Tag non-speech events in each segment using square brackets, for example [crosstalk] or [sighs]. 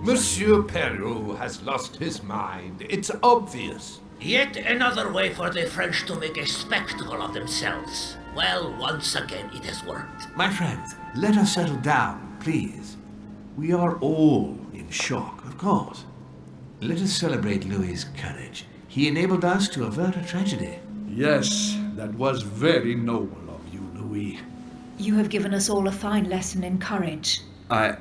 Monsieur Peru has lost his mind. It's obvious. Yet another way for the French to make a spectacle of themselves. Well, once again it has worked. My friends, let us settle down, please. We are all in shock, of course. Let us celebrate Louis's courage. He enabled us to avert a tragedy. Yes, that was very noble of you, Louis. You have given us all a fine lesson in courage. I.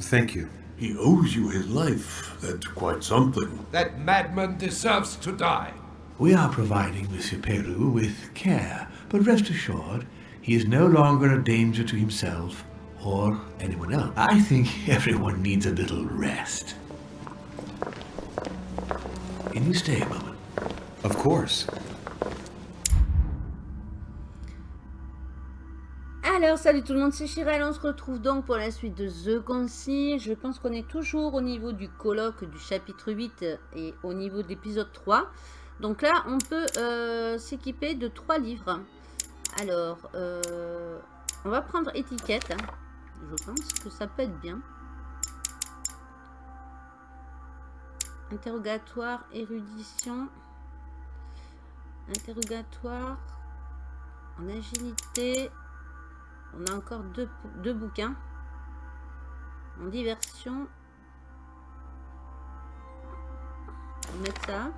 Thank you. He owes you his life. That's quite something. That madman deserves to die. We are providing Monsieur Peru with care, but rest assured, he is no longer a danger to himself or anyone else. I think everyone needs a little rest. Can you stay a moment? Of course. Alors, salut tout le monde, c'est Chirel. On se retrouve donc pour la suite de The Concile. Je pense qu'on est toujours au niveau du colloque du chapitre 8 et au niveau de l'épisode 3. Donc là, on peut euh, s'équiper de trois livres. Alors, euh, on va prendre étiquette. Je pense que ça peut être bien. Interrogatoire, érudition. Interrogatoire. En agilité. On a encore deux, deux bouquins. En diversion. On va mettre ça.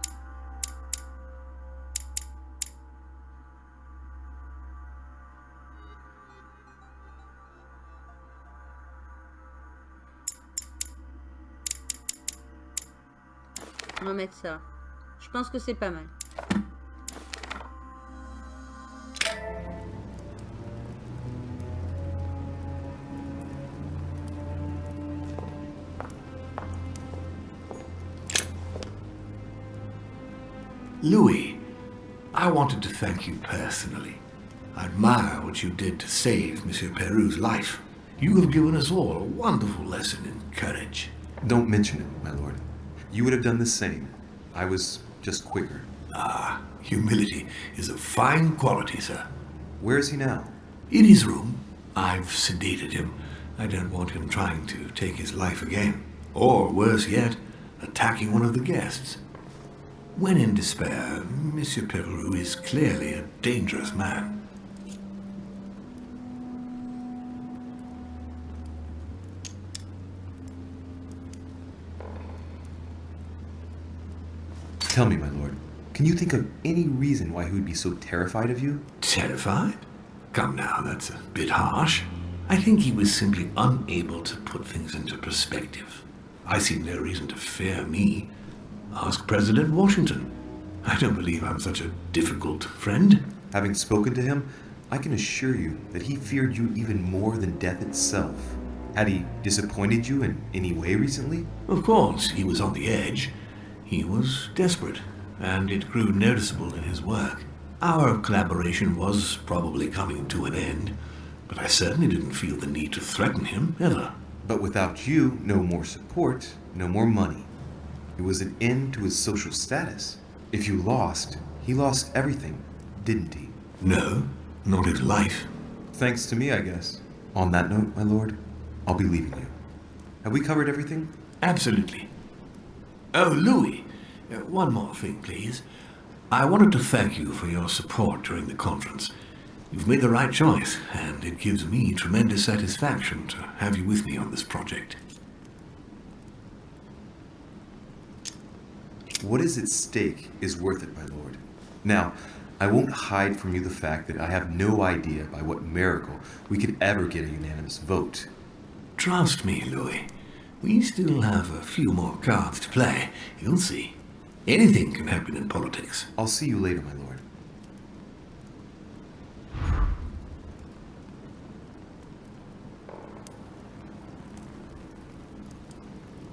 On va mettre ça. Je pense que c'est pas mal. Louis, I wanted to thank you personally. I admire what you did to save Monsieur Peru's life. You have given us all a wonderful lesson in courage. Don't mention it, my lord. You would have done the same. I was just quicker. Ah, humility is a fine quality, sir. Where is he now? In his room. I've sedated him. I don't want him trying to take his life again. Or, worse yet, attacking one of the guests. When in despair, Monsieur Peru is clearly a dangerous man. Tell me, my lord, can you think of any reason why he would be so terrified of you? Terrified? Come now, that's a bit harsh. I think he was simply unable to put things into perspective. I see no reason to fear me. Ask President Washington. I don't believe I'm such a difficult friend. Having spoken to him, I can assure you that he feared you even more than death itself. Had he disappointed you in any way recently? Of course, he was on the edge. He was desperate, and it grew noticeable in his work. Our collaboration was probably coming to an end, but I certainly didn't feel the need to threaten him, ever. But without you, no more support, no more money. It was an end to his social status. If you lost, he lost everything, didn't he? No, not his life. Thanks to me, I guess. On that note, my lord, I'll be leaving you. Have we covered everything? Absolutely. Oh, Louis, uh, one more thing, please. I wanted to thank you for your support during the conference. You've made the right choice, and it gives me tremendous satisfaction to have you with me on this project. What is at stake is worth it, my lord. Now, I won't hide from you the fact that I have no idea by what miracle we could ever get a unanimous vote. Trust me, Louis. We still have a few more cards to play. You'll see. Anything can happen in politics. I'll see you later, my lord.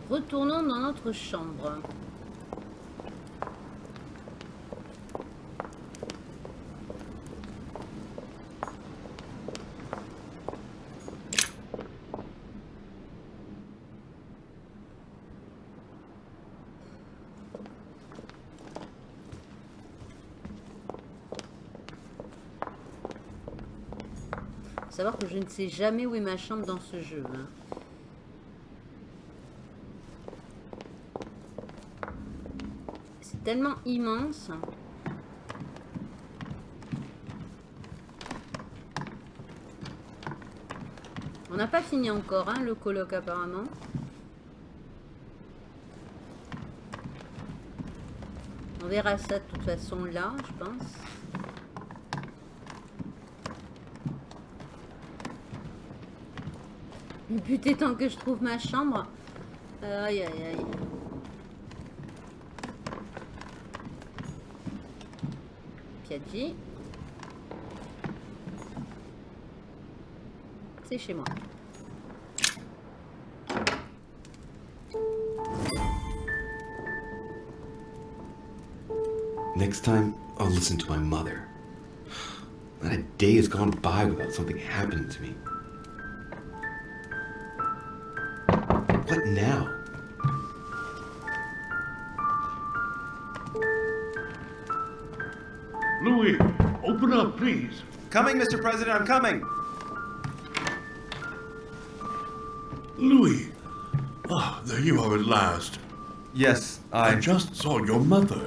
Retournons dans notre chambre. Je ne sais jamais où est ma chambre dans ce jeu. hein. C'est tellement immense. On n'a pas fini encore, hein, le colloque apparemment. On verra ça de toute façon là, je pense. Le but étant que je trouve ma chambre. Aïe aïe aïe. Piaggi. C'est chez moi. Next time, I'll listen to my mother. Not a day has gone by without something happening to me. What now? Louis, open up, please. Coming, Mr. President, I'm coming! Louis. Ah, there you are at last. Yes, I I. just saw your mother.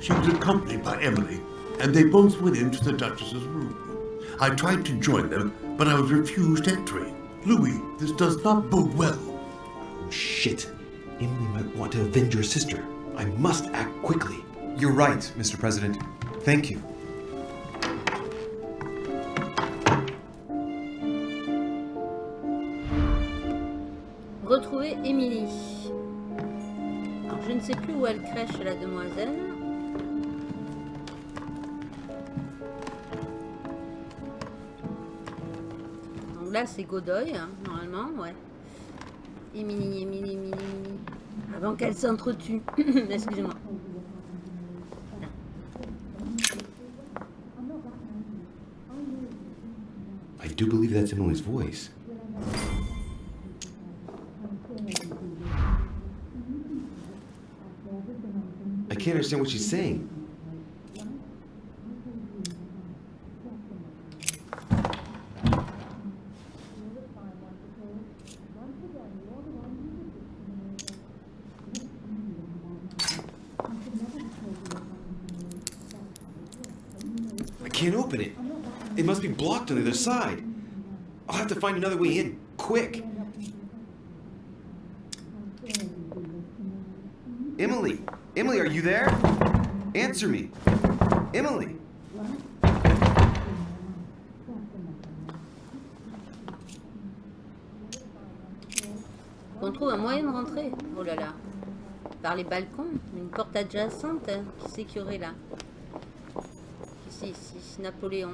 She was accompanied by Emily, and they both went into the Duchess's room. I tried to join them, but I was refused entry. Louis, this does not bode well. Shit. Emily might want to avenge her sister. I must act quickly. You're right, Mr. President. Thank you. Retrouver. Alors, je ne sais plus où elle crèche la demoiselle. Donc là, c'est Godoy, hein, normalement, ouais. Émilie. Avant qu'elle s'entretue. [clears throat] Excusez-moi. I do believe that's Emily's voice. I can't understand what she's saying. I can't open it. It must be blocked on the other side. I'll have to find another way in, quick. Emily! Emily, are you there? Answer me. Emily! On trouve un moyen de rentrer. Oh là là. Par les balcons. Une porte adjacente. hein. Qui c'est qui aurait là? Ici, ici? Napoléon.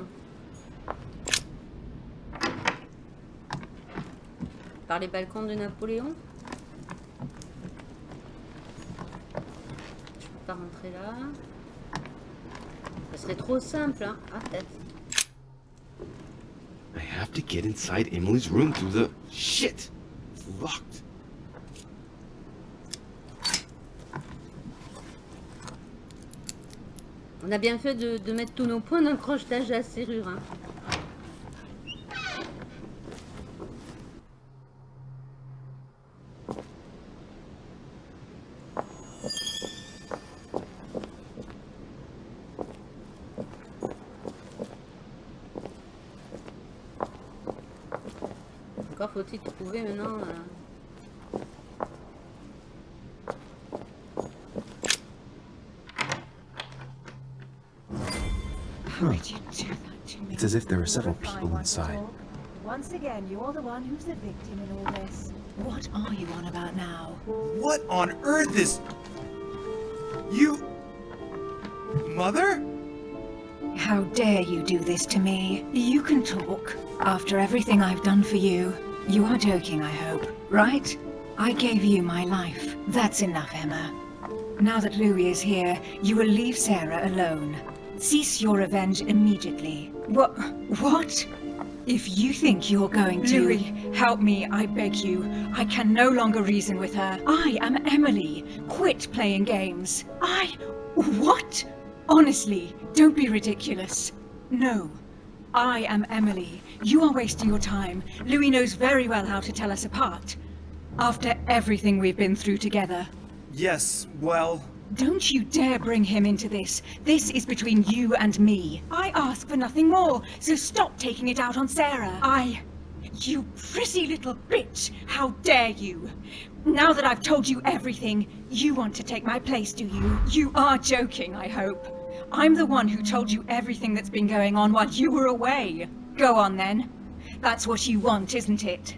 Par les balcons de Napoléon Je peux pas rentrer là. Ça serait trop simple, hein Ah, peut-être. I have to get inside Emily's room through the. Shit! It's locked. On a bien fait de, de mettre tous nos points d'accrochage à la serrure. Hein. As if there are several people inside. Once again, you're the one who's the victim in all this. What are you on about now? What on earth is. You. Mother? How dare you do this to me? You can talk. After everything I've done for you. You are joking, I hope. Right? I gave you my life. That's enough, Emma. Now that Louis is here, you will leave Sarah alone. Cease your revenge immediately. What? What? If you think you're going to... Louis, help me, I beg you. I can no longer reason with her. I am Emily. Quit playing games. I... What? Honestly, don't be ridiculous. No. I am Emily, You are wasting your time. Louis knows very well how to tell us apart. After everything we've been through together. Yes, well... Don't you dare bring him into this. This is between you and me. I ask for nothing more, so stop taking it out on Sarah. I... You pretty little bitch! How dare you! Now that I've told you everything, you want to take my place, do you? You are joking, I hope. I'm the one who told you everything that's been going on while you were away. Go on then. That's what you want, isn't it?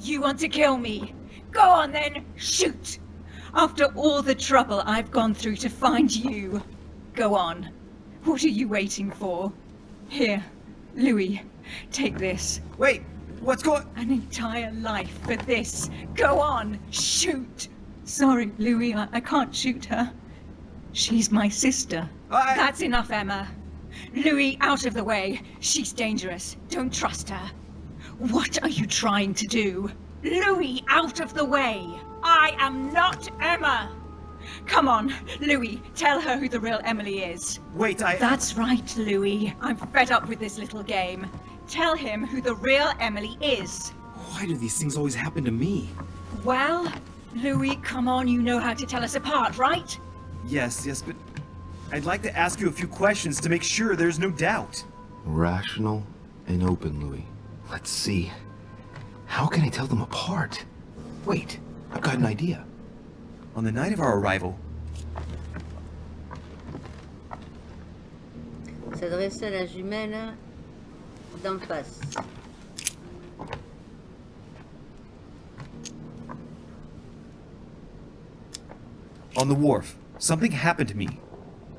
You want to kill me. Go on then, shoot! After all the trouble I've gone through to find you. Go on. What are you waiting for? Here, Louis, take this. Wait, what's going... An entire life for this. Go on, shoot! Sorry, Louis, I, I can't shoot her. She's my sister. I- That's enough, Emma. Louis, out of the way. She's dangerous. Don't trust her. What are you trying to do? Louis, out of the way. I am not Emma. Come on, Louis, tell her who the real Emily is. Wait, I... That's right, Louis. I'm fed up with this little game. Tell him who the real Emily is. Why do these things always happen to me? Well, Louis, come on, you know how to tell us apart, right? Yes, yes, but... I'd like to ask you a few questions to make sure there's no doubt. Rational and open, Louis. Let's see. How can I tell them apart? Wait, I've got an idea. On the night of our arrival, S'adresse à la jumelle d'en face. on the wharf, something happened to me.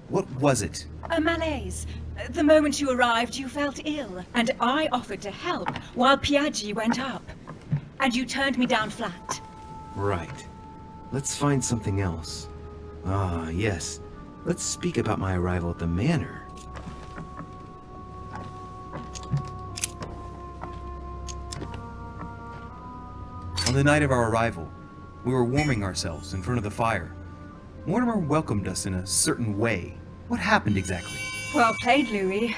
What was it? A malaise. The moment you arrived, you felt ill, and I offered to help while Piaggi went up. And you turned me down flat. Right. Let's find something else. Ah, yes. Let's speak about my arrival at the manor. On the night of our arrival, we were warming ourselves in front of the fire. Mortimer welcomed us in a certain way. What happened exactly? Well played, Louis.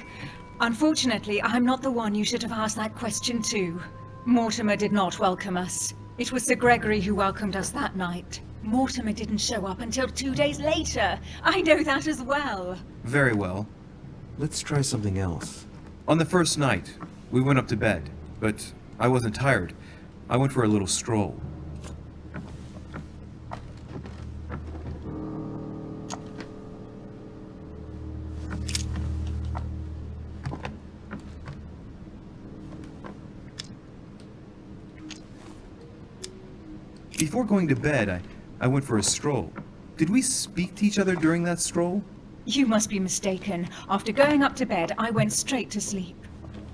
Unfortunately, I'm not the one you should have asked that question to. Mortimer did not welcome us. It was Sir Gregory who welcomed us that night. Mortimer didn't show up until two days later. I know that as well. Very well. Let's try something else. On the first night, we went up to bed, but I wasn't tired. I went for a little stroll. Before going to bed, I, I went for a stroll. Did we speak to each other during that stroll? You must be mistaken. After going up to bed, I went straight to sleep.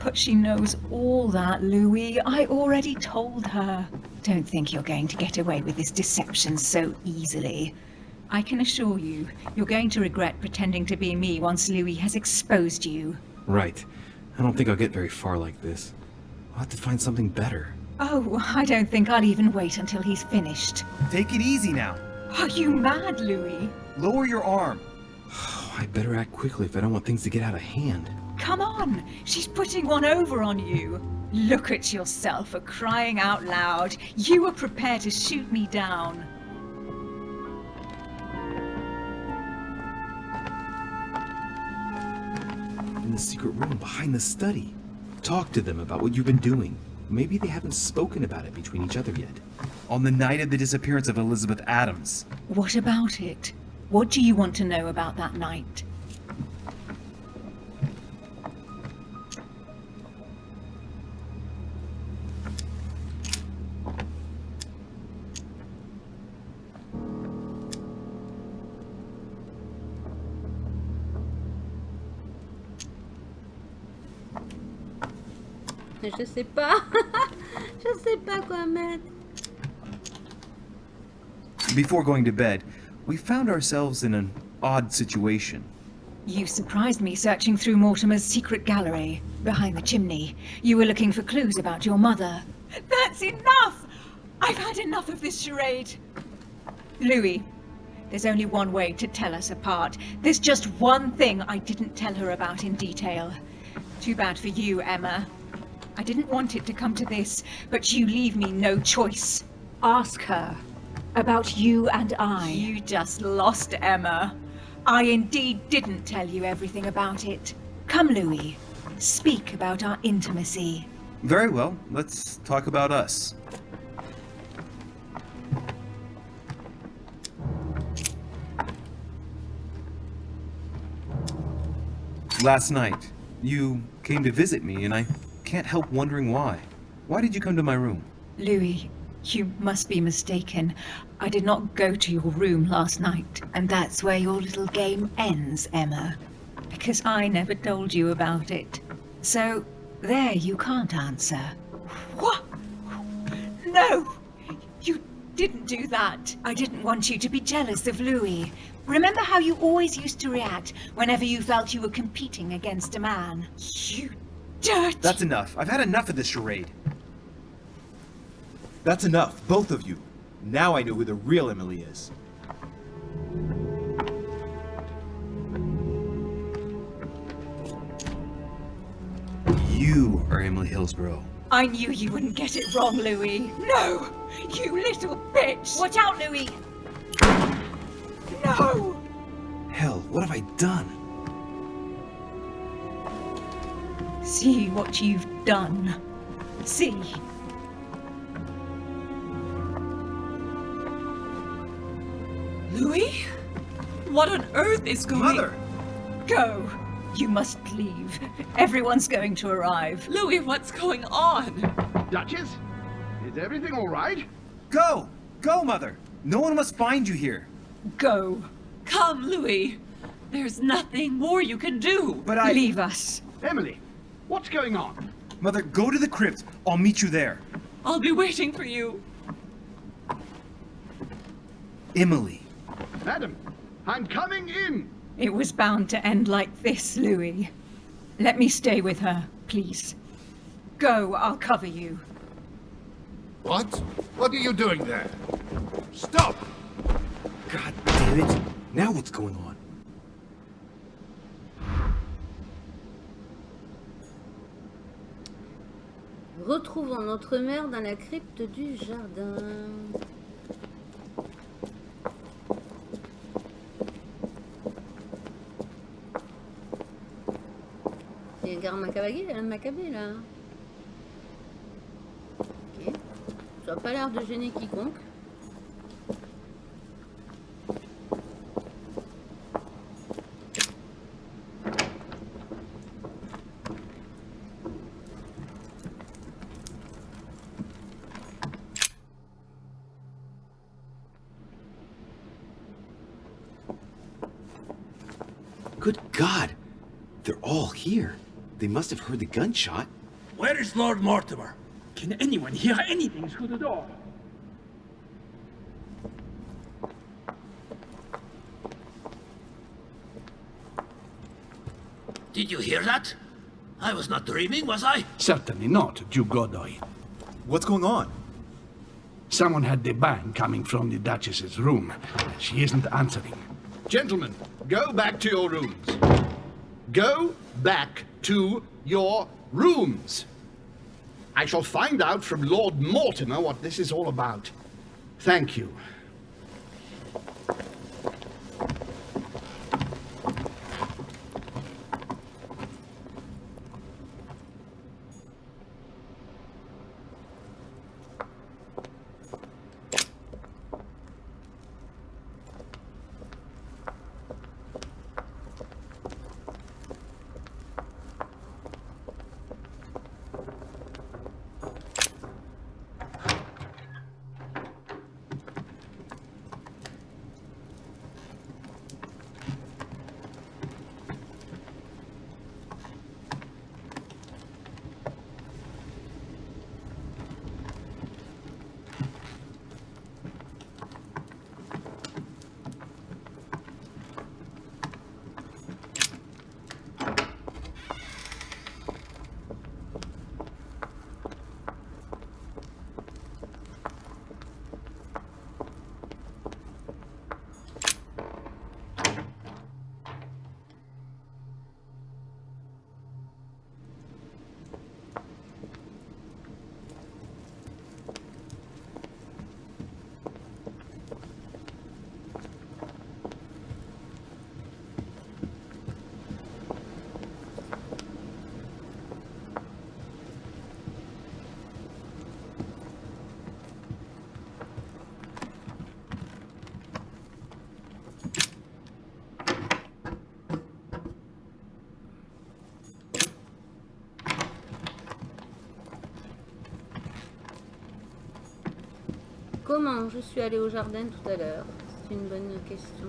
But she knows all that, Louis. I already told her. Don't think you're going to get away with this deception so easily. I can assure you, you're going to regret pretending to be me once Louis has exposed you. Right. I don't think I'll get very far like this. I'll have to find something better. Oh, I don't think I'll even wait until he's finished. Take it easy now. Are you mad, Louis? Lower your arm. [sighs] I better act quickly if I don't want things to get out of hand. Come on, she's putting one over on you. Look at yourself for crying out loud. You were prepared to shoot me down. In the secret room behind the study. Talk to them about what you've been doing. Maybe they haven't spoken about it between each other yet. On the night of the disappearance of Elizabeth Adams, What about it? What do you want to know about that night? Je sais pas. Je sais pas quoi mettre. Before going to bed, we found ourselves in an odd situation. You surprised me searching through Mortimer's secret gallery, behind the chimney. You were looking for clues about your mother. That's enough! I've had enough of this charade. Louis, there's only one way to tell us apart. There's just one thing I didn't tell her about in detail. Too bad for you, Emma. I didn't want it to come to this, but you leave me no choice. Ask her about you and I. You just lost Emma. I indeed didn't tell you everything about it. Come, Louis. Speak about our intimacy. Very well, let's talk about us. Last night, you came to visit me, and I can't help wondering why. Why did you come to my room? Louis, you must be mistaken. I did not go to your room last night, and that's where your little game ends, Emma. Because I never told you about it. So, there you can't answer. What? No! You didn't do that. I didn't want you to be jealous of Louis. Remember how you always used to react whenever you felt you were competing against a man? You dirty... That's enough. I've had enough of this charade. That's enough, both of you. Now I know who the real Emily is. You are Emily Hillsborough. I knew you wouldn't get it wrong, Louis. No! You little bitch! Watch out, Louis! No! Hell, what have I done? See what you've done. See. Louis? What on earth is going... Mother! Go. You must leave. Everyone's going to arrive. Louis, what's going on? Duchess? Is everything all right? Go! Go, Mother! No one must find you here. Go. Come, Louis. There's nothing more you can do. But I... Leave us. Emily, what's going on? Mother, go to the crypt. I'll meet you there. I'll be waiting for you. Emily. Madam, I'm coming in. It was bound to end like this, Louis. Let me stay with her, please. Go, I'll cover you. What? What are you doing there? Stop! God damn it. Now what's going on? Retrouvons notre mère dans la crypte du jardin. Il y a un macabé, un macabé là. Ok. Ça n'a pas l'air de gêner quiconque. Good God! They're all here. They must have heard the gunshot. Where is Lord Mortimer? Can anyone hear anything through the door? Did you hear that? I was not dreaming, was I? Certainly not, Duke Godoy. What's going on? Someone had the bang coming from the Duchess's room. She isn't answering. Gentlemen, go back to your rooms. Go back to your rooms. I shall find out from Lord Mortimer what this is all about. Thank you. Comment je suis allée au jardin tout à l'heure? C'est une bonne question.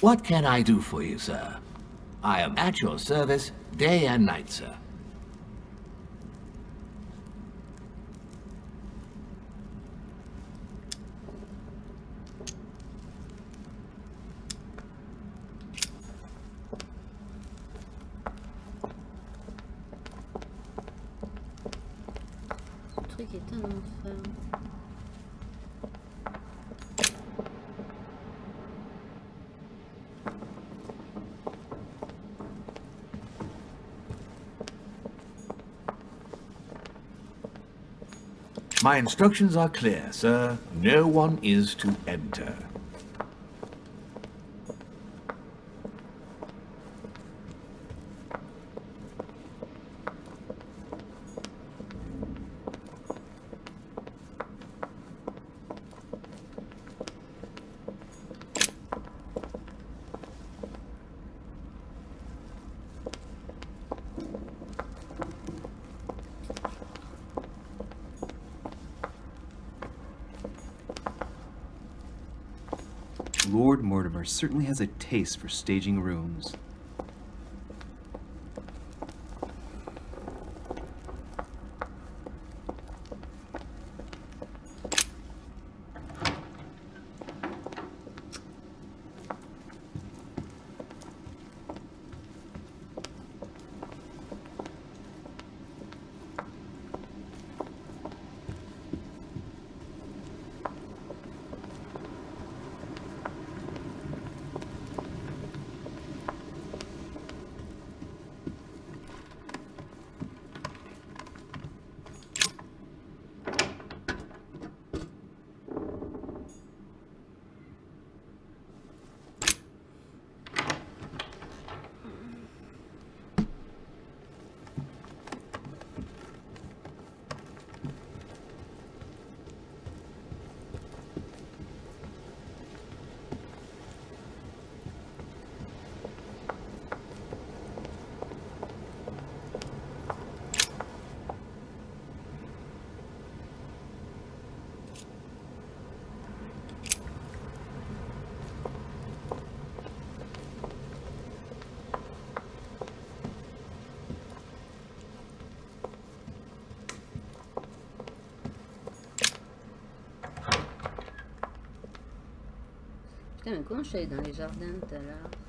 What can I do for you, sir? I am at your service day and night, sir. My instructions are clear, sir. No one is to enter. Lord Mortimer certainly has a taste for staging rooms. plancher dans les jardins tout à l'heure?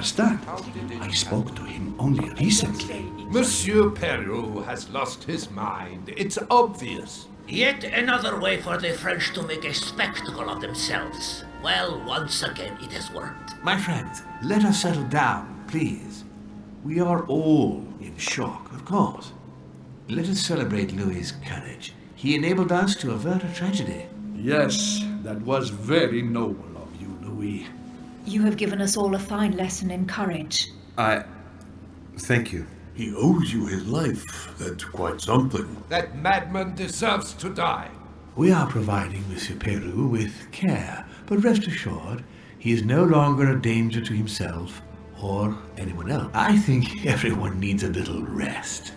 Understand. I spoke to him only recently. Monsieur Perrault has lost his mind. It's obvious. Yet another way for the French to make a spectacle of themselves. Well, once again, it has worked. My friends, let us settle down, please. We are all in shock, of course. Let us celebrate Louis's courage. He enabled us to avert a tragedy. Yes, that was very noble of you, Louis. You have given us all a fine lesson in courage. I. Thank you. He owes you his life. That's quite something. That madman deserves to die. We are providing Monsieur Peru with care, but rest assured, he is no longer a danger to himself or anyone else. I think everyone needs a little rest.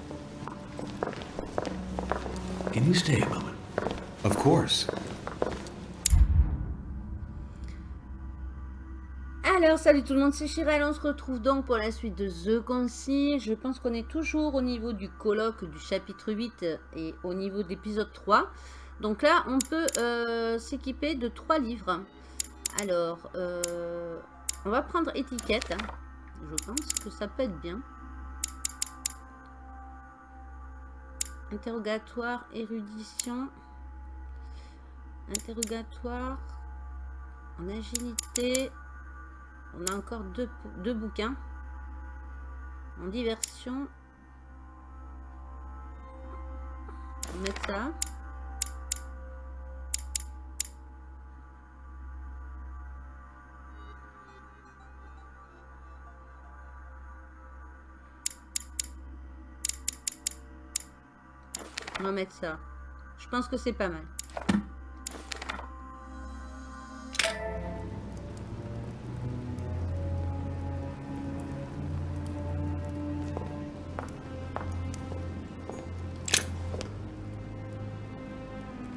Can you stay a moment? Of course. Alors, salut tout le monde, c'est Chirel. On se retrouve donc pour la suite de The Concile. Je pense qu'on est toujours au niveau du colloque du chapitre 8 et au niveau de l'épisode 3. Donc là, on peut euh, s'équiper de trois livres. Alors, euh, on va prendre étiquette. Je pense que ça peut être bien. Interrogatoire, érudition. Interrogatoire. En agilité. On a encore deux, deux bouquins. En diversion. On mettre ça. On va mettre ça. Je pense que c'est pas mal.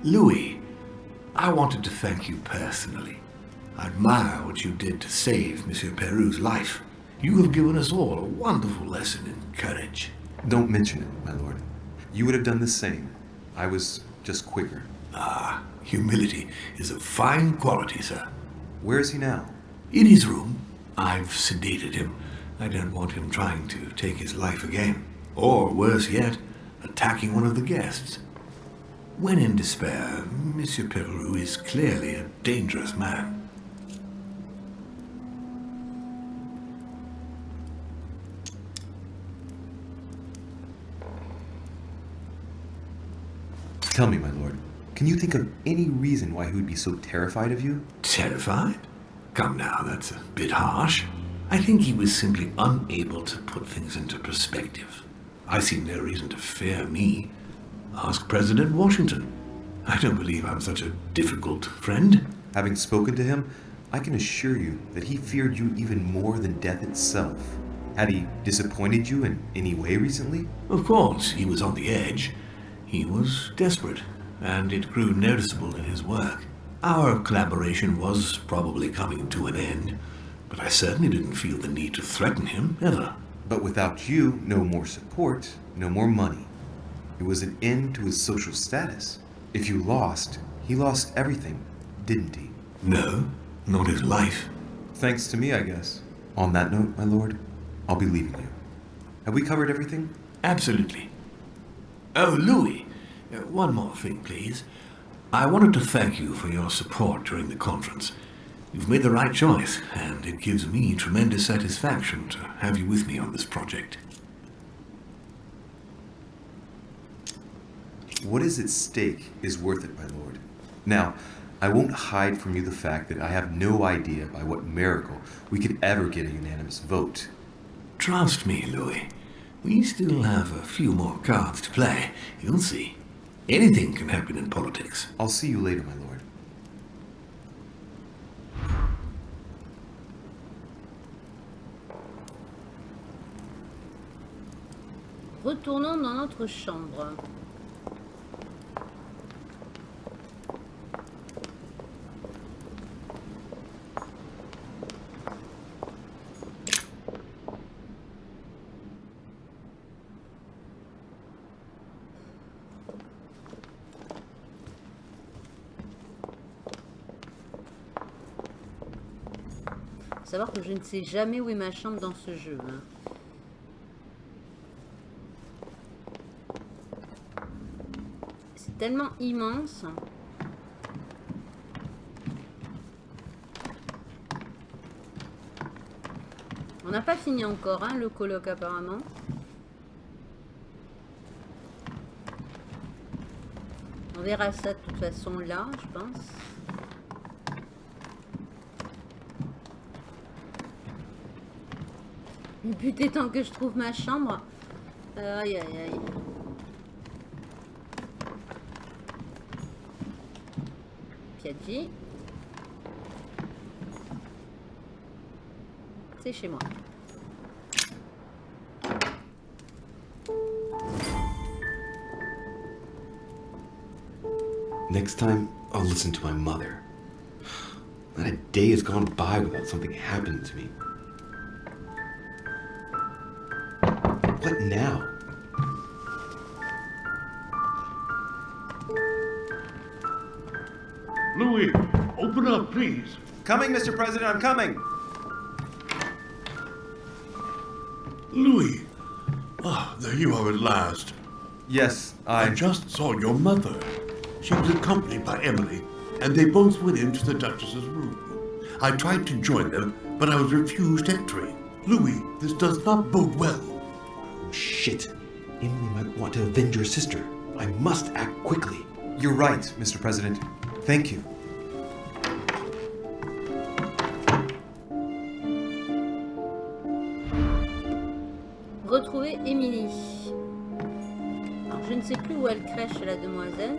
Louis, I wanted to thank you personally. I admire what you did to save Monsieur Peru's life. You have given us all a wonderful lesson in courage. Don't mention it, my lord. You would have done the same. I was just quicker. Ah, humility is a fine quality, sir. Where is he now? In his room. I've sedated him. I don't want him trying to take his life again. Or, worse yet, attacking one of the guests. When in despair, Monsieur Peru is clearly a dangerous man. Tell me, my lord, can you think of any reason why he would be so terrified of you? Terrified? Come now, that's a bit harsh. I think he was simply unable to put things into perspective. I see no reason to fear me. Ask President Washington. I don't believe I'm such a difficult friend. Having spoken to him, I can assure you that he feared you even more than death itself. Had he disappointed you in any way recently? Of course, he was on the edge. He was desperate, and it grew noticeable in his work. Our collaboration was probably coming to an end, but I certainly didn't feel the need to threaten him, ever. But without you, no more support, no more money. It was an end to his social status. If you lost, he lost everything, didn't he? No, not his life. Thanks to me, I guess. On that note, my lord, I'll be leaving you. Have we covered everything? Absolutely. Oh, Louis, uh, one more thing, please. I wanted to thank you for your support during the conference. You've made the right choice, and it gives me tremendous satisfaction to have you with me on this project. What is at stake is worth it, my lord. Now, I won't hide from you the fact that I have no idea by what miracle we could ever get a unanimous vote. Trust me, Louis. We still have a few more cards to play. You'll see. Anything can happen in politics. I'll see you later, my lord. Retournons dans notre chambre. que je ne sais jamais où est ma chambre dans ce jeu. Hein. C'est tellement immense. On n'a pas fini encore hein, le colloque apparemment. On verra ça de toute façon là, je pense. Le but étant que je trouve ma chambre. Aïe aïe aïe. Piaggi. C'est chez moi. Next time, I'll listen to my mother. Not a day has gone by without something happening to me. What now? Louis, open up, please. Coming, Mr. President, I'm coming! Louis. Ah, there you are at last. Yes, I... I just saw your mother. She was accompanied by Emily, and they both went into the Duchess's room. I tried to join them, but I was refused entry. Louis, this does not bode well. Shit. Emily might want to avenge her sister. I must act quickly. You're right, Mr. President. Thank you. Retrouver Émilie. Alors, je ne sais plus où elle crèche la demoiselle.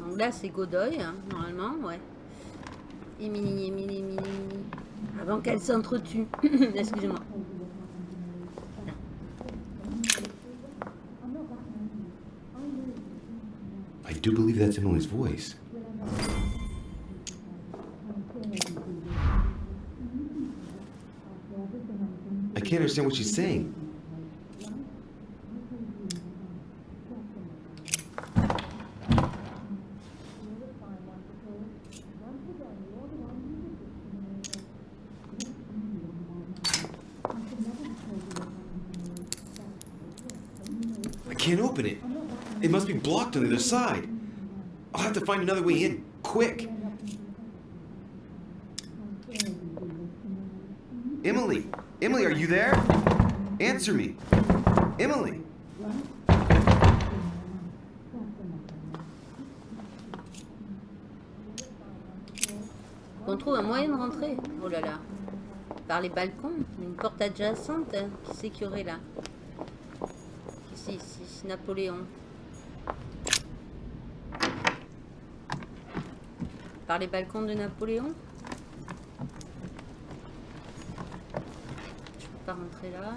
Donc là, c'est Godoy, hein, normalement, ouais. Émilie, Émilie, Émilie. Avant qu'elle s'entretue. [coughs] Excusez-moi. I do believe that's Emily's voice. I can't understand what she's saying. The other side. I'll have to find another way in, quick. Emily! Emily, are you there? Answer me. Emily! On trouve un moyen de rentrer. Oh là là. Par les balcons. Une porte adjacente. hein. Qui c'est qu'il y aurait là? Ici, ici? c'est Napoléon. Par les balcons de Napoléon Je peux pas rentrer là.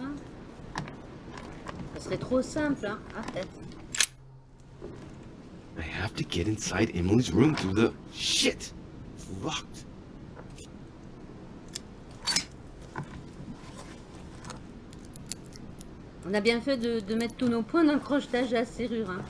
Ça serait trop simple, hein Ah, peut-être. I have to get inside Emily's room through the... Shit! It's locked. On a bien fait de, de mettre tous nos points d'accrochetage à la serrure. Hein.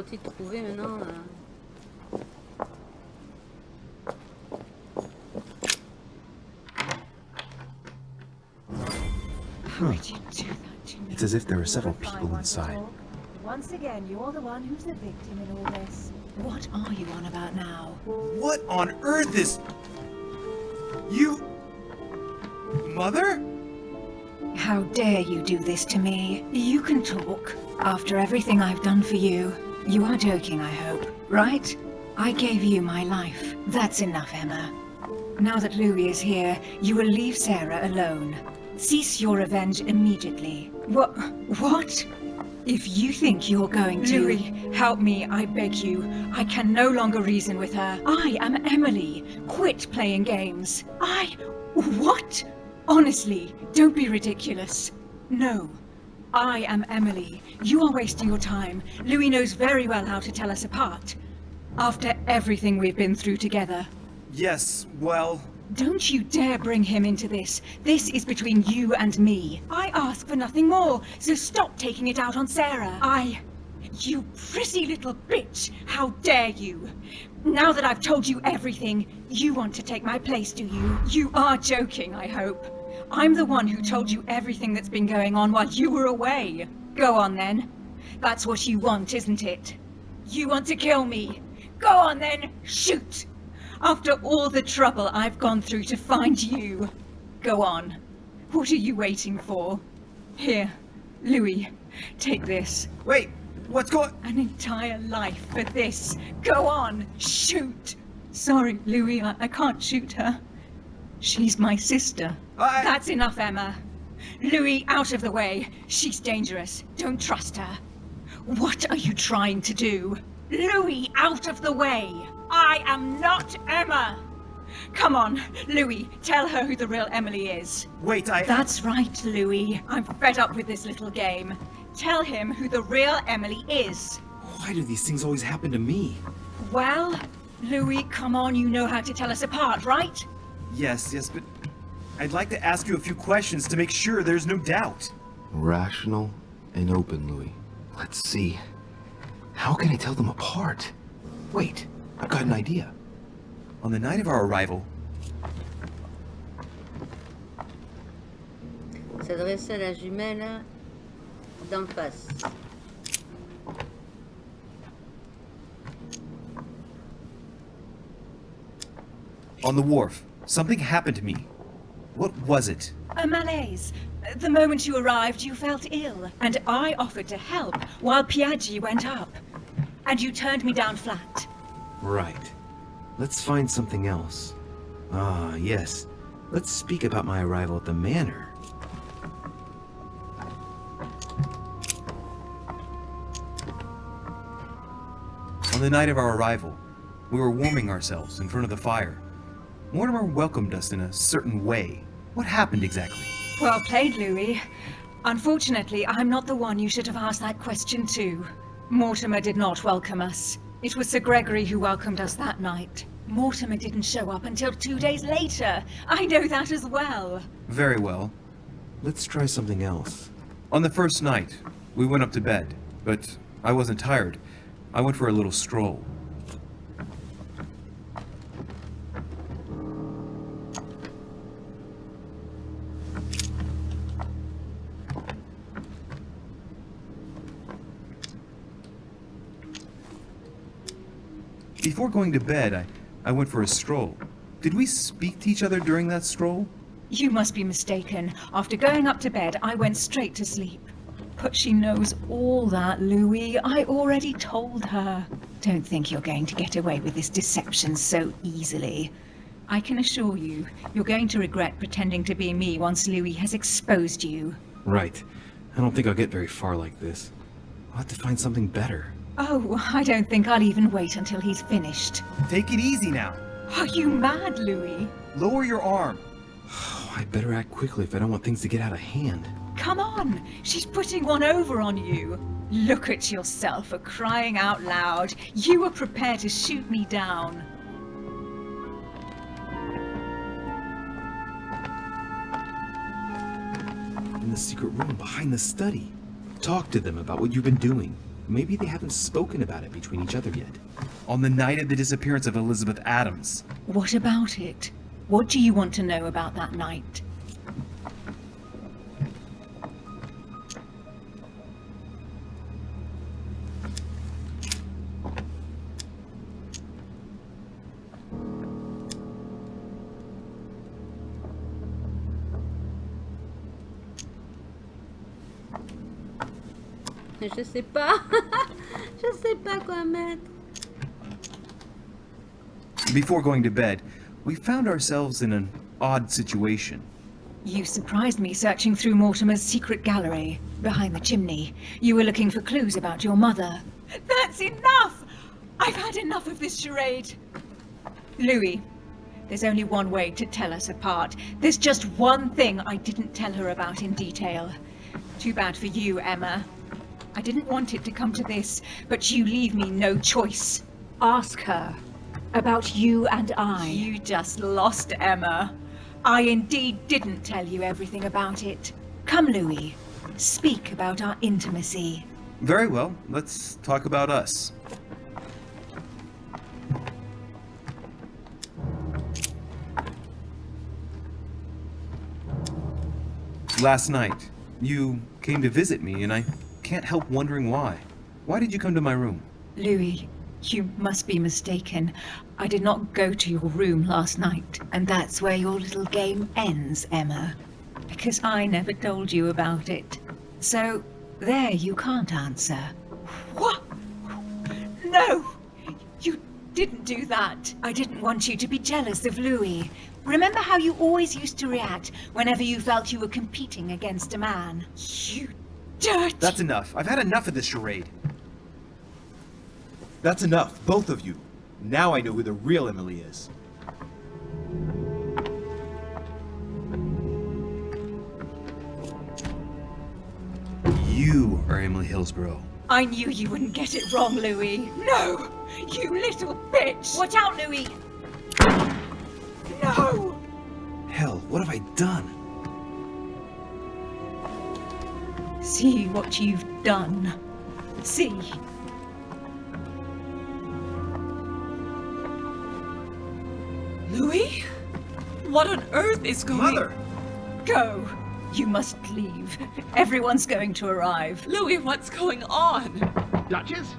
Encore faut-il trouver maintenant. euh, How could you do that to me? It's as if there are several people inside. Once again, you're the one who's the victim in all this. What are you on about now? What on earth is... You... Mother? How dare you do this to me? You can talk. After everything I've done for you. You are joking, I hope. Right? I gave you my life. That's enough, Emma. Now that Louis is here, you will leave Sarah alone. Cease your revenge immediately. What? What? If you think you're going to... Louis, help me, I beg you. I can no longer reason with her. I am Emily. Quit playing games. I... What? Honestly, don't be ridiculous. No. I am Emily. You are wasting your time. Louis knows very well how to tell us apart. After everything we've been through together. Yes, well... Don't you dare bring him into this. This is between you and me. I ask for nothing more, so stop taking it out on Sarah. I... You pretty little bitch! How dare you! Now that I've told you everything, you want to take my place, do you? You are joking, I hope. I'm the one who told you everything that's been going on while you were away. Go on then. That's what you want, isn't it? You want to kill me. Go on then, shoot! After all the trouble I've gone through to find you. Go on. What are you waiting for? Here, Louis, take this. Wait, what's going... An entire life for this. Go on, shoot! Sorry, Louis, I, I can't shoot her. She's my sister. I... That's enough, Emma. Louis, out of the way. She's dangerous. Don't trust her. What are you trying to do? Louis, out of the way! I am not Emma! Come on, Louis, tell her who the real Emily is. Wait, I... That's right, Louis. I'm fed up with this little game. Tell him who the real Emily is. Why do these things always happen to me? Well, Louis, come on, you know how to tell us apart, right? Yes, yes, but I'd like to ask you a few questions to make sure there's no doubt. Rational and open, Louis. Let's see. How can I tell them apart? Wait, I've got an idea. On the night of our arrival, S'adresse à la jumelle d'en face. on the wharf, something happened to me. What was it? A malaise. The moment you arrived, you felt ill, and I offered to help while Piaggi went up. And you turned me down flat. Right. Let's find something else. Ah, yes. Let's speak about my arrival at the manor. On the night of our arrival, we were warming ourselves in front of the fire. Mortimer welcomed us in a certain way. What happened exactly? Well played, Louis. Unfortunately, I'm not the one you should have asked that question to. Mortimer did not welcome us. It was Sir Gregory who welcomed us that night. Mortimer didn't show up until two days later. I know that as well. Very well. Let's try something else. On the first night, we went up to bed, but I wasn't tired. I went for a little stroll. Before going to bed, I, I went for a stroll. Did we speak to each other during that stroll? You must be mistaken. After going up to bed, I went straight to sleep. But she knows all that, Louis. I already told her. Don't think you're going to get away with this deception so easily. I can assure you, you're going to regret pretending to be me once Louis has exposed you. Right. I don't think I'll get very far like this. I'll have to find something better. Oh, I don't think I'll even wait until he's finished. Take it easy now. Are you mad, Louis? Lower your arm. [sighs] I better act quickly if I don't want things to get out of hand. Come on! She's putting one over on you! Look at yourself for crying out loud! You were prepared to shoot me down! In the secret room behind the study. Talk to them about what you've been doing. Maybe they haven't spoken about it between each other yet. On the night of the disappearance of Elizabeth Adams. What about it? What do you want to know about that night? Je sais pas. [laughs] Je sais pas quoi mettre. Before going to bed, we found ourselves in an odd situation. You surprised me searching through Mortimer's secret gallery, behind the chimney. You were looking for clues about your mother. That's enough! I've had enough of this charade. Louis, there's only one way to tell us apart. There's just one thing I didn't tell her about in detail. Too bad for you, Emma. I didn't want it to come to this, but you leave me no choice. Ask her. About you and I. You just lost, Emma. I indeed didn't tell you everything about it. Come, Louis. Speak about our intimacy. Very well, let's talk about us. Last night, you came to visit me, and I can't help wondering why. Why did you come to my room? Louis, you must be mistaken. I did not go to your room last night, and that's where your little game ends, Emma. Because I never told you about it. So, there you can't answer. What? No! You didn't do that. I didn't want you to be jealous of Louis. Remember how you always used to react whenever you felt you were competing against a man? You dirt! That's enough. I've had enough of this charade. That's enough, both of you. Now I know who the real Emily is. You are Emily Hillsborough. I knew you wouldn't get it wrong, Louis. No! You little bitch! Watch out, Louis! No! Hell, what have I done? See what you've done. See. Louis? What on earth is going... Mother! Go. You must leave. Everyone's going to arrive. Louis, what's going on? Duchess?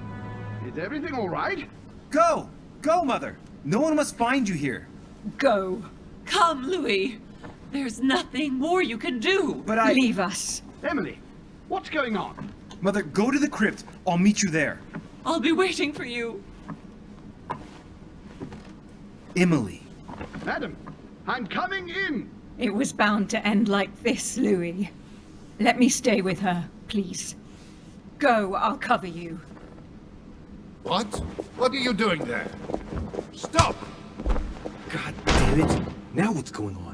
Is everything all right? Go! Go, Mother! No one must find you here. Go. Come, Louis. There's nothing more you can do. But I... Leave us. Emily, what's going on? Mother, go to the crypt. I'll meet you there. I'll be waiting for you. Emily. Madam, I'm coming in. It was bound to end like this, Louis. Let me stay with her, please. Go, I'll cover you. What? What are you doing there? Stop! God damn it. Now what's going on?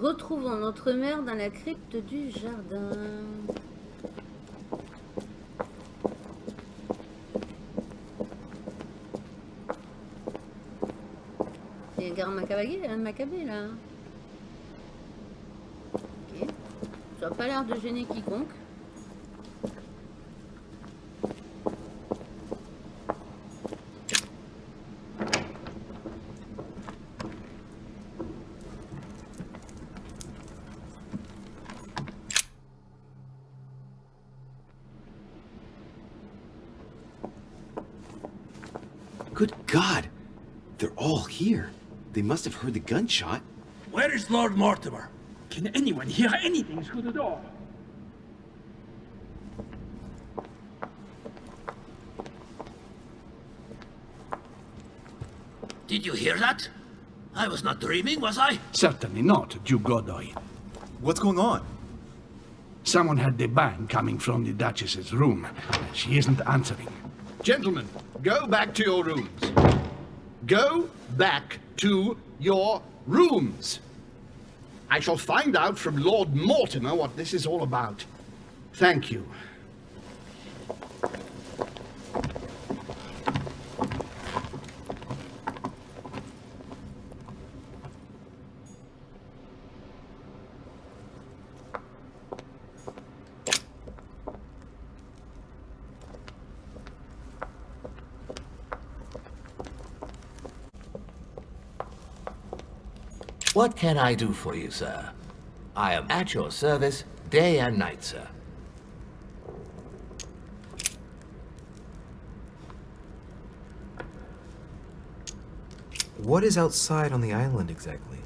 Retrouvons notre mère dans la crypte du jardin. Il y a un gars macabé, un macabé là. Ok. Ça n'a pas l'air de gêner quiconque. Here. They must have heard the gunshot. Where is Lord Mortimer? Can anyone hear anything through the door? Did you hear that? I was not dreaming, was I? Certainly not, Duke Godoy. What's going on? Someone had the bang coming from the Duchess's room. She isn't answering. Gentlemen, go back to your rooms. Go back to your rooms. I shall find out from Lord Mortimer what this is all about. Thank you. What can I do for you, sir? I am at your service day and night, sir. What is outside on the island exactly?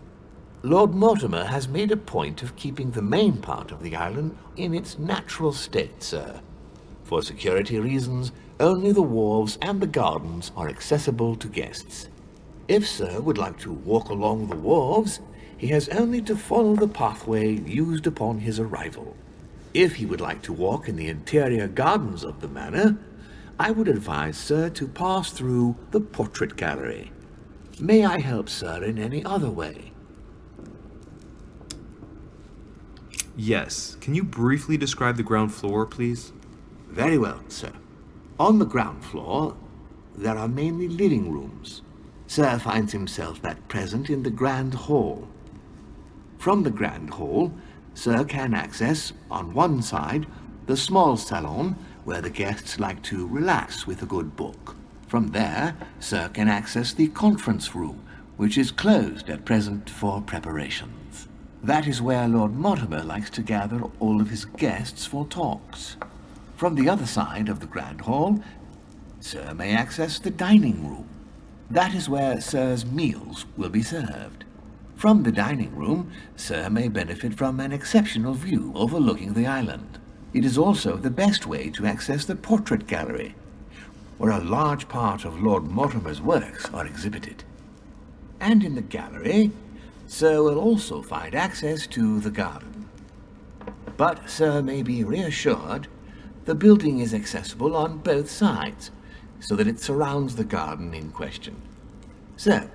Lord Mortimer has made a point of keeping the main part of the island in its natural state, sir. For security reasons, only the wharves and the gardens are accessible to guests. If Sir would like to walk along the wharves, he has only to follow the pathway used upon his arrival. If he would like to walk in the interior gardens of the manor, I would advise Sir to pass through the portrait gallery. May I help Sir in any other way? Yes. Can you briefly describe the ground floor, please? Very well, sir. On the ground floor, there are mainly living rooms. Sir finds himself at present in the Grand Hall. From the Grand Hall, Sir can access, on one side, the small salon where the guests like to relax with a good book. From there, Sir can access the conference room, which is closed at present for preparations. That is where Lord Mortimer likes to gather all of his guests for talks. From the other side of the Grand Hall, Sir may access the dining room. That is where Sir's meals will be served. From the dining room, Sir may benefit from an exceptional view overlooking the island. It is also the best way to access the portrait gallery, where a large part of Lord Mortimer's works are exhibited. And in the gallery, Sir will also find access to the garden. But Sir may be reassured the building is accessible on both sides, so that it surrounds the garden in question. So,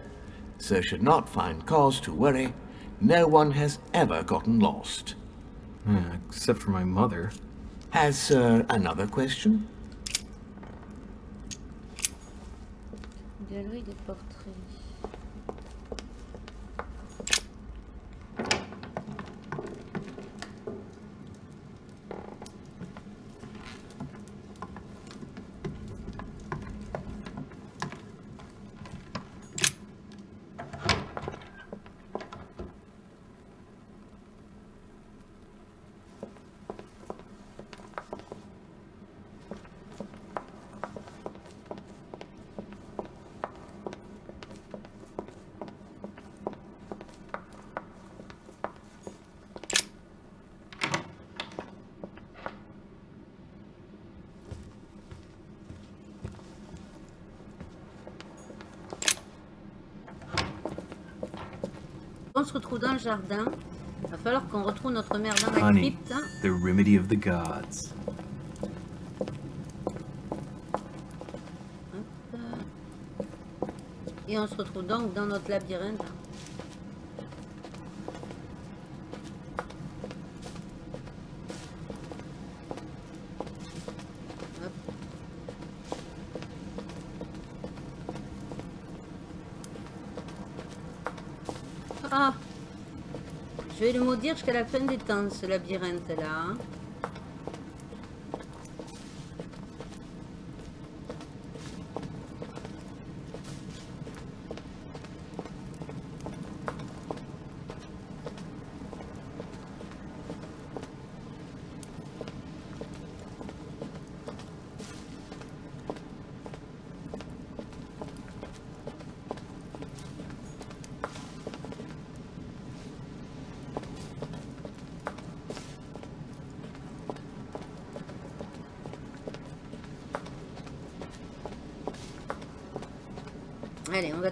Sir should not find cause to worry. No one has ever gotten lost. Yeah, except for my mother. Has Sir another question? Galerie des portraits. On se dans le jardin. Il va falloir qu'on retrouve notre mère dans la Honey, crypte. the remedy of the gods. Et on se retrouve donc dans notre labyrinthe. Jusqu'à la fin des temps, ce labyrinthe-là.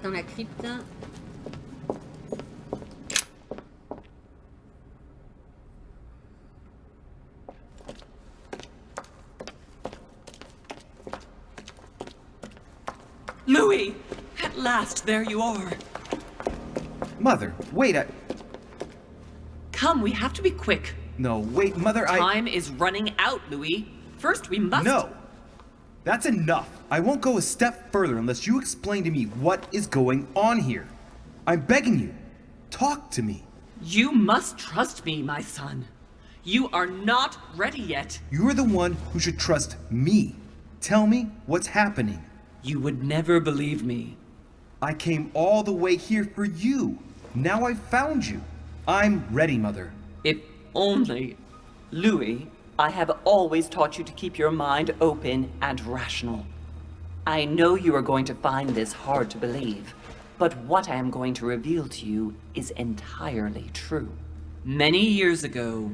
Dans la crypte. Louis! At last, there you are. Mother, wait, I... Come, we have to be quick. No, wait, Mother, I... Time is running out, Louis. First, we must... No! That's enough. I won't go a step further unless you explain to me what is going on here. I'm begging you. Talk to me. You must trust me, my son. You are not ready yet. You're the one who should trust me. Tell me what's happening. You would never believe me. I came all the way here for you. Now I've found you. I'm ready, Mother. If only... Louis, I have always taught you to keep your mind open and rational. I know you are going to find this hard to believe, but what I am going to reveal to you is entirely true. Many years ago,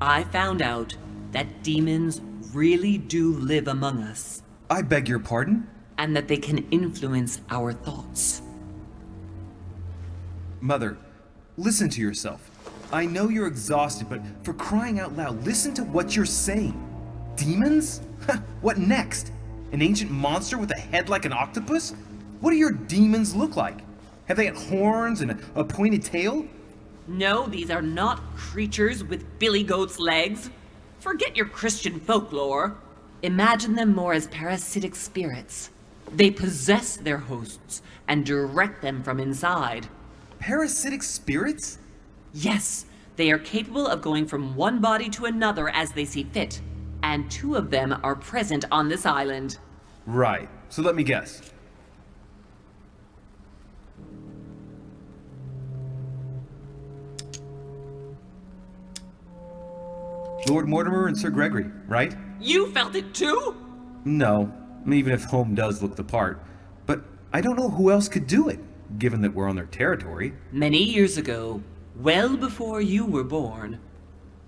I found out that demons really do live among us. I beg your pardon? And that they can influence our thoughts. Mother, listen to yourself. I know you're exhausted, but for crying out loud, listen to what you're saying. Demons? [laughs] what next? An ancient monster with a head like an octopus? What do your demons look like? Have they got horns and a, a pointed tail? No, these are not creatures with billy goat's legs. Forget your Christian folklore. Imagine them more as parasitic spirits. They possess their hosts and direct them from inside. Parasitic spirits? Yes, they are capable of going from one body to another as they see fit. And two of them are present on this island. Right. So let me guess. Lord Mortimer and Sir Gregory, right? You felt it too? No, even if Home does look the part. But I don't know who else could do it, given that we're on their territory. Many years ago, well before you were born,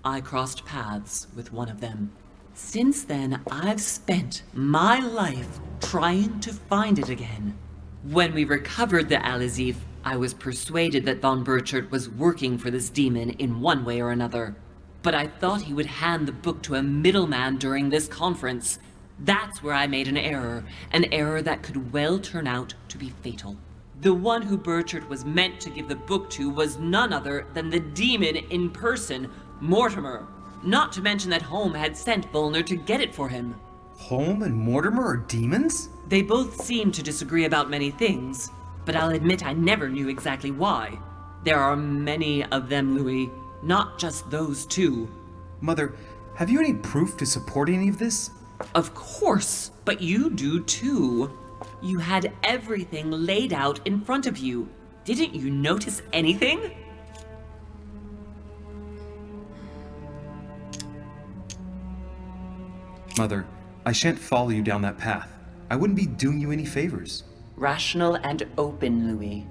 I crossed paths with one of them. Since then, I've spent my life trying to find it again. When we recovered the Al-Azif, I was persuaded that von Burchard was working for this demon in one way or another. But I thought he would hand the book to a middleman during this conference. That's where I made an error, an error that could well turn out to be fatal. The one who Burchard was meant to give the book to was none other than the demon in person, Mortimer. Not to mention that Home had sent Volner to get it for him. Home and Mortimer are demons? They both seem to disagree about many things, but I'll admit I never knew exactly why. There are many of them, Louis, not just those two. Mother, have you any proof to support any of this? Of course, but you do too. You had everything laid out in front of you. Didn't you notice anything? Mother, I shan't follow you down that path. I wouldn't be doing you any favors. Rational and open, Louis.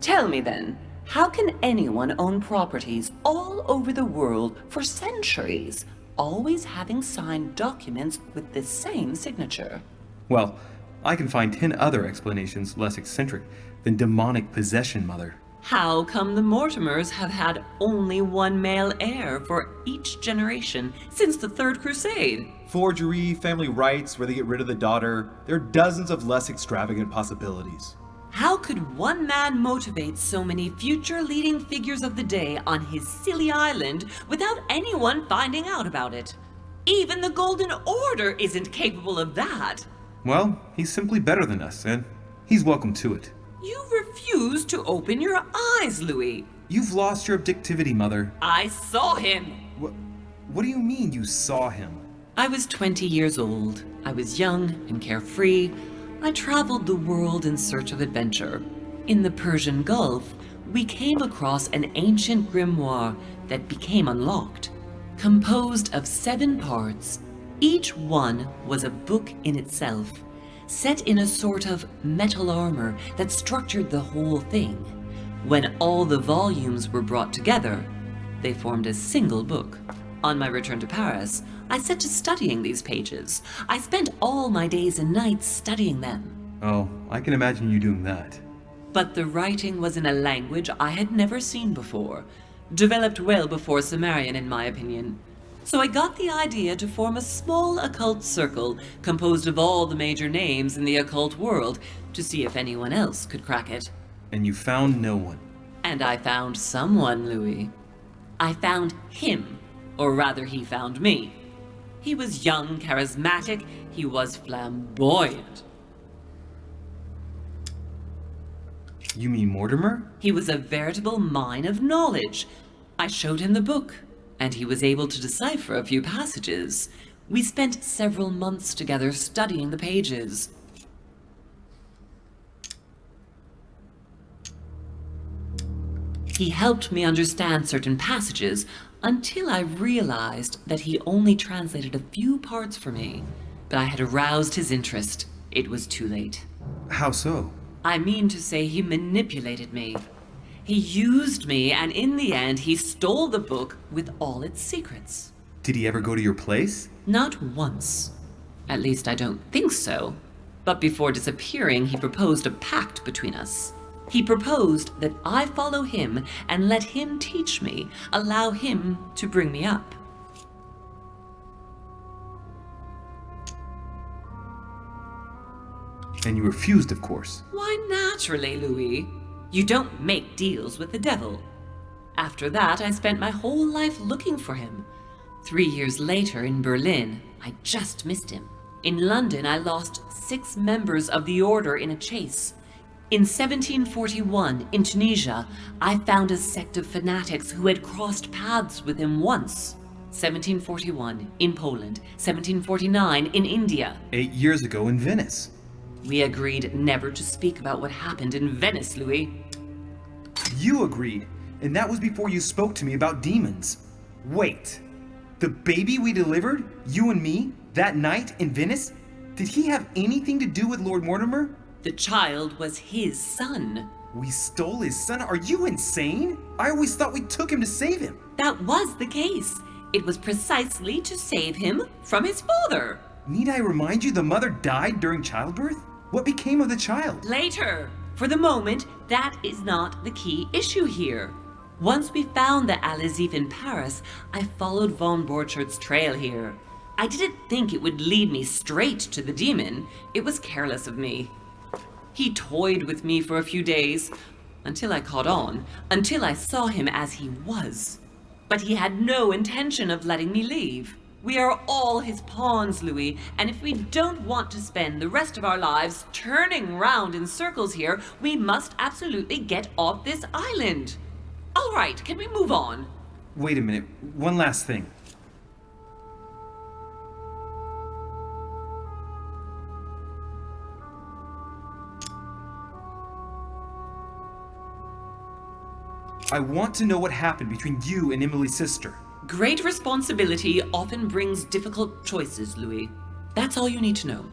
Tell me then, how can anyone own properties all over the world for centuries, always having signed documents with the same signature? Well, I can find ten other explanations less eccentric than demonic possession, Mother. How come the Mortimers have had only one male heir for each generation since the Third Crusade? Forgery, family rights where they get rid of the daughter. There are dozens of less extravagant possibilities. How could one man motivate so many future leading figures of the day on his silly island without anyone finding out about it? Even the Golden Order isn't capable of that. Well, he's simply better than us, and he's welcome to it. You refuse to open your eyes, Louis. You've lost your objectivity, Mother. I saw him. What, what do you mean you saw him? I was 20 years old. I was young and carefree. I traveled the world in search of adventure. In the Persian Gulf, we came across an ancient grimoire that became unlocked. Composed of seven parts, each one was a book in itself, set in a sort of metal armor that structured the whole thing. When all the volumes were brought together, they formed a single book. On my return to Paris, I set to studying these pages. I spent all my days and nights studying them. Oh, I can imagine you doing that. But the writing was in a language I had never seen before, developed well before Sumerian in my opinion. So I got the idea to form a small occult circle composed of all the major names in the occult world to see if anyone else could crack it. And you found no one. And I found someone, Louis. I found him, or rather he found me. He was young, charismatic, he was flamboyant. You mean Mortimer? He was a veritable mine of knowledge. I showed him the book, and he was able to decipher a few passages. We spent several months together studying the pages. He helped me understand certain passages until I realized that he only translated a few parts for me. But I had aroused his interest. It was too late. How so? I mean to say he manipulated me. He used me, and in the end, he stole the book with all its secrets. Did he ever go to your place? Not once. At least I don't think so. But before disappearing, he proposed a pact between us. He proposed that I follow him and let him teach me, allow him to bring me up. And you refused, of course. Why, naturally, Louis. You don't make deals with the devil. After that, I spent my whole life looking for him. Three years later in Berlin, I just missed him. In London, I lost six members of the Order in a chase. In 1741, in Tunisia, I found a sect of fanatics who had crossed paths with him once. 1741, in Poland. 1749, in India. Eight years ago in Venice. We agreed never to speak about what happened in Venice, Louis. You agreed, and that was before you spoke to me about demons. Wait, the baby we delivered, you and me, that night in Venice, did he have anything to do with Lord Mortimer? The child was his son. We stole his son? Are you insane? I always thought we took him to save him. That was the case. It was precisely to save him from his father. Need I remind you the mother died during childbirth? What became of the child? Later. For the moment, that is not the key issue here. Once we found the Al-Azif in Paris, I followed von Borchart's trail here. I didn't think it would lead me straight to the demon. It was careless of me. He toyed with me for a few days, until I caught on, until I saw him as he was. But he had no intention of letting me leave. We are all his pawns, Louis, and if we don't want to spend the rest of our lives turning round in circles here, we must absolutely get off this island. All right, can we move on? Wait a minute, one last thing. I want to know what happened between you and Emily's sister. Great responsibility often brings difficult choices, Louis. That's all you need to know.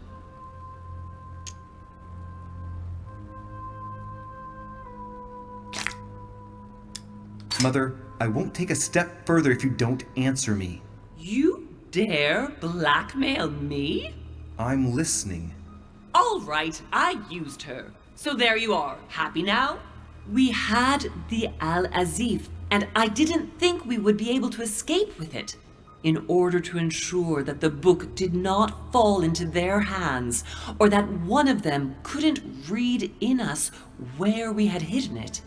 Mother, I won't take a step further if you don't answer me. You dare blackmail me? I'm listening. All right, I used her. So there you are. Happy now? We had the Al-Azif, and I didn't think we would be able to escape with it. In order to ensure that the book did not fall into their hands, or that one of them couldn't read in us where we had hidden it,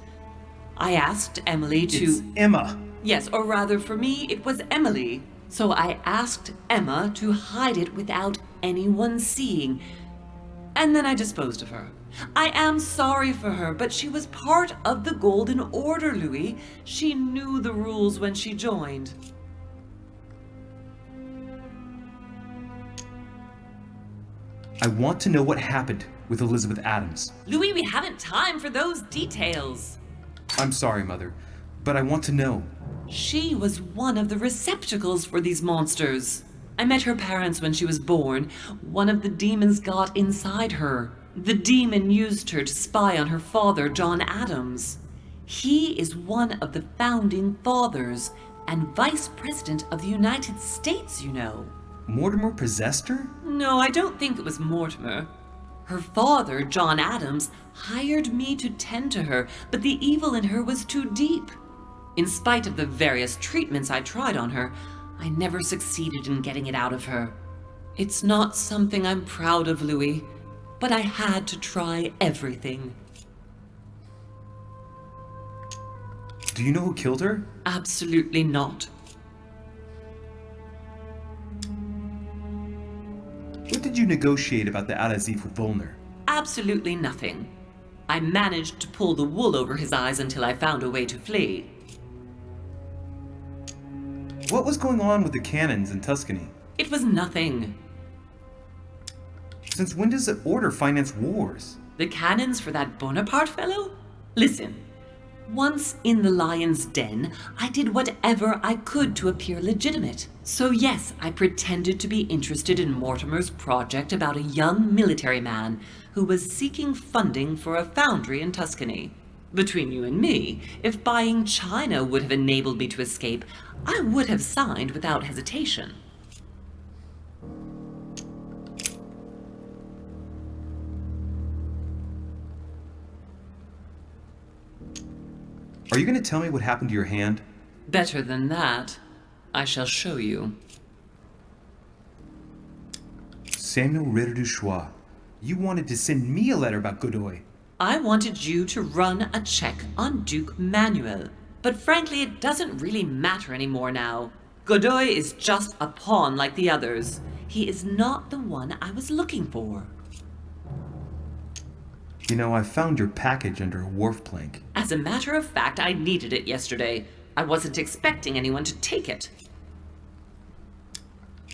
I asked Emily to... It's Emma. Yes, or rather for me, it was Emily. So I asked Emma to hide it without anyone seeing. And then I disposed of her. I am sorry for her, but she was part of the Golden Order, Louis. She knew the rules when she joined. I want to know what happened with Elizabeth Adams. Louis, we haven't time for those details. I'm sorry, Mother, but I want to know. She was one of the receptacles for these monsters. I met her parents when she was born. One of the demons got inside her. The demon used her to spy on her father, John Adams. He is one of the founding fathers and vice president of the United States, you know. Mortimer possessed her? No, I don't think it was Mortimer. Her father, John Adams, hired me to tend to her, but the evil in her was too deep. In spite of the various treatments I tried on her, I never succeeded in getting it out of her. It's not something I'm proud of, Louis, but I had to try everything. Do you know who killed her? Absolutely not. What did you negotiate about the Al-Azif with Volner? Absolutely nothing. I managed to pull the wool over his eyes until I found a way to flee. What was going on with the cannons in Tuscany? It was nothing. Since when does the Order finance wars? The cannons for that Bonaparte fellow? Listen, once in the lion's den, I did whatever I could to appear legitimate. So yes, I pretended to be interested in Mortimer's project about a young military man who was seeking funding for a foundry in Tuscany. Between you and me, if buying China would have enabled me to escape, I would have signed without hesitation. Are you going to tell me what happened to your hand? Better than that, I shall show you. Samuel Ritter du Choix, you wanted to send me a letter about Godoy. I wanted you to run a check on Duke Manuel. But frankly, it doesn't really matter anymore now. Godoy is just a pawn like the others. He is not the one I was looking for. You know, I found your package under a wharf plank. As a matter of fact, I needed it yesterday. I wasn't expecting anyone to take it.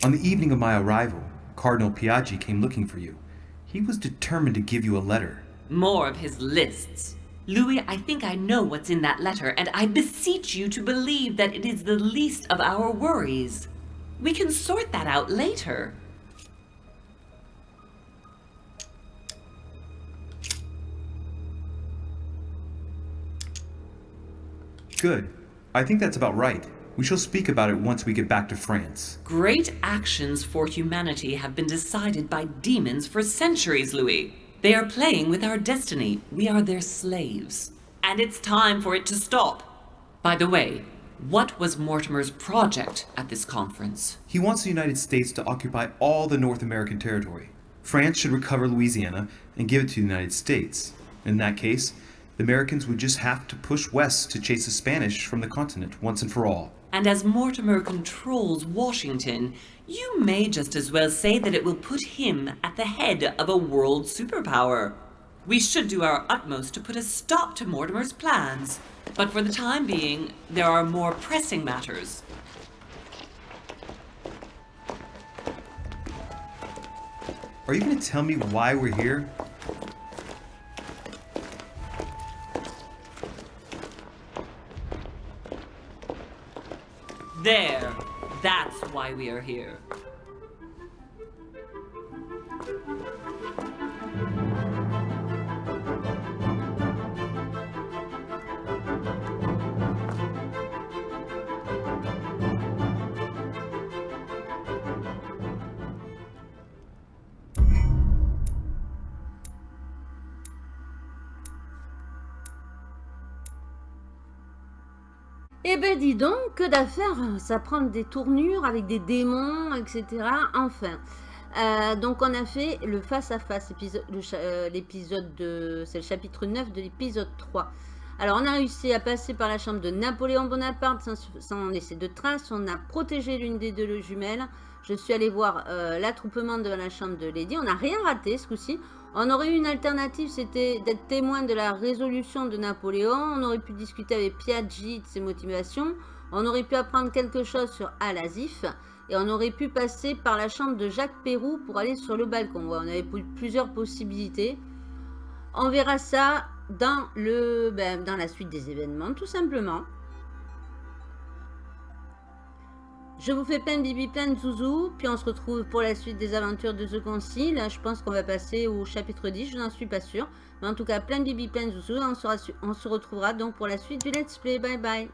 On the evening of my arrival, Cardinal Piaggi came looking for you. He was determined to give you a letter. More of his lists. Louis, I think I know what's in that letter, and I beseech you to believe that it is the least of our worries. We can sort that out later. Good. I think that's about right. We shall speak about it once we get back to France. Great actions for humanity have been decided by demons for centuries, Louis. They are playing with our destiny. We are their slaves. And it's time for it to stop. By the way, what was Mortimer's project at this conference? He wants the United States to occupy all the North American territory. France should recover Louisiana and give it to the United States. In that case, the Americans would just have to push west to chase the Spanish from the continent once and for all. And as Mortimer controls Washington, you may just as well say that it will put him at the head of a world superpower. We should do our utmost to put a stop to Mortimer's plans. But for the time being, there are more pressing matters. Are you going to tell me why we're here? There. That's why we are here. Ben dis donc, que d'affaires, ça prend des tournures avec des démons, etc. Enfin, euh, donc on a fait le face-à-face, euh, l'épisode de... c'est le chapitre 9 de l'épisode 3. Alors on a réussi à passer par la chambre de Napoléon Bonaparte sans, laisser de traces, on a protégé l'une des deux jumelles, je suis allé voir euh, l'attroupement de la chambre de Lady, on n'a rien raté ce coup-ci, on aurait eu une alternative, c'était d'être témoin de la résolution de Napoléon. On aurait pu discuter avec Piaggi de ses motivations. On aurait pu apprendre quelque chose sur Al-Azif. Et on aurait pu passer par la chambre de Jacques Pérou pour aller sur le balcon. on avait plusieurs possibilités. On verra ça dans, le, ben, dans la suite des événements, tout simplement. Je vous fais plein bibi, plein de zouzou, puis on se retrouve pour la suite des aventures de The Concile. Je pense qu'on va passer au chapitre 10, je n'en suis pas sûre. Mais en tout cas, plein bibi, plein de zouzou, on, on se retrouvera donc pour la suite du Let's Play. Bye bye